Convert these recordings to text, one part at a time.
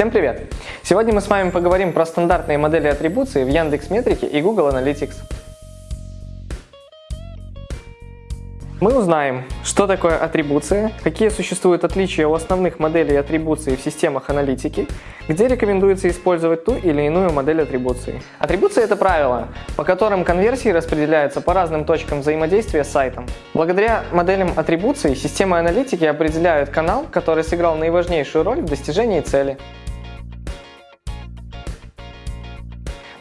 Всем привет! Сегодня мы с вами поговорим про стандартные модели атрибуции в Яндекс Метрике и Google Analytics. Мы узнаем, что такое атрибуция, какие существуют отличия у основных моделей атрибуции в системах аналитики, где рекомендуется использовать ту или иную модель атрибуции. Атрибуция – это правила, по которым конверсии распределяются по разным точкам взаимодействия с сайтом. Благодаря моделям атрибуции системы аналитики определяют канал, который сыграл наиважнейшую роль в достижении цели.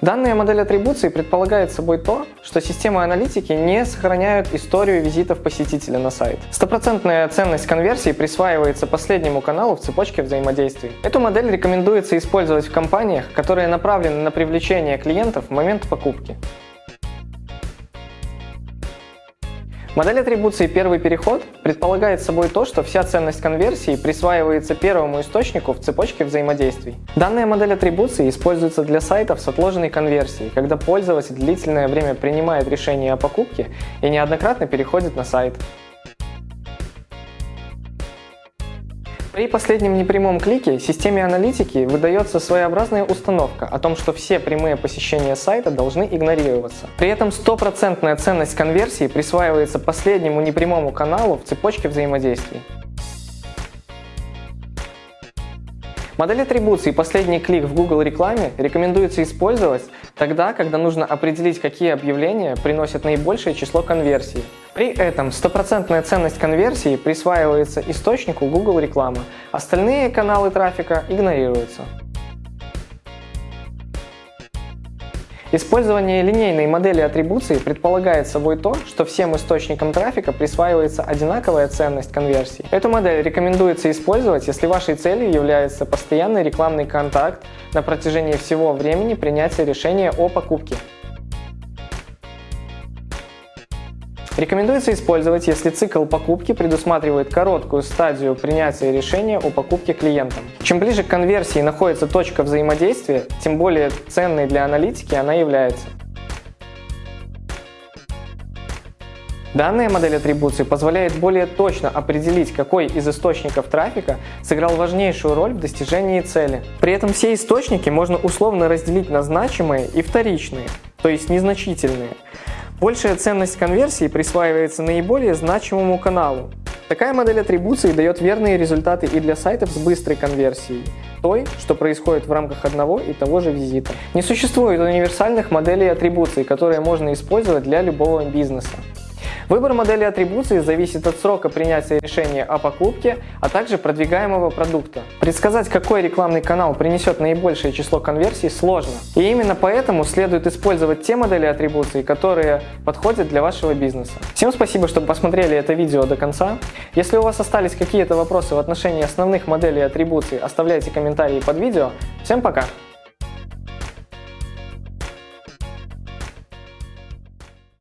Данная модель атрибуции предполагает собой то, что системы аналитики не сохраняют историю визитов посетителя на сайт. Стопроцентная ценность конверсии присваивается последнему каналу в цепочке взаимодействий. Эту модель рекомендуется использовать в компаниях, которые направлены на привлечение клиентов в момент покупки. Модель атрибуции «Первый переход» предполагает собой то, что вся ценность конверсии присваивается первому источнику в цепочке взаимодействий. Данная модель атрибуции используется для сайтов с отложенной конверсией, когда пользователь длительное время принимает решение о покупке и неоднократно переходит на сайт. При последнем непрямом клике системе аналитики выдается своеобразная установка о том, что все прямые посещения сайта должны игнорироваться. При этом стопроцентная ценность конверсии присваивается последнему непрямому каналу в цепочке взаимодействий. Модель атрибуции «Последний клик» в Google рекламе рекомендуется использовать тогда, когда нужно определить, какие объявления приносят наибольшее число конверсий. При этом стопроцентная ценность конверсии присваивается источнику Google рекламы, остальные каналы трафика игнорируются. Использование линейной модели атрибуции предполагает собой то, что всем источникам трафика присваивается одинаковая ценность конверсии. Эту модель рекомендуется использовать, если вашей целью является постоянный рекламный контакт на протяжении всего времени принятия решения о покупке. Рекомендуется использовать, если цикл покупки предусматривает короткую стадию принятия решения о покупке клиентом. Чем ближе к конверсии находится точка взаимодействия, тем более ценной для аналитики она является. Данная модель атрибуции позволяет более точно определить, какой из источников трафика сыграл важнейшую роль в достижении цели. При этом все источники можно условно разделить на значимые и вторичные, то есть незначительные. Большая ценность конверсии присваивается наиболее значимому каналу. Такая модель атрибуции дает верные результаты и для сайтов с быстрой конверсией, той, что происходит в рамках одного и того же визита. Не существует универсальных моделей атрибуций, которые можно использовать для любого бизнеса. Выбор модели атрибуции зависит от срока принятия решения о покупке, а также продвигаемого продукта. Предсказать, какой рекламный канал принесет наибольшее число конверсий, сложно. И именно поэтому следует использовать те модели атрибуции, которые подходят для вашего бизнеса. Всем спасибо, что посмотрели это видео до конца. Если у вас остались какие-то вопросы в отношении основных моделей атрибуций, оставляйте комментарии под видео. Всем пока!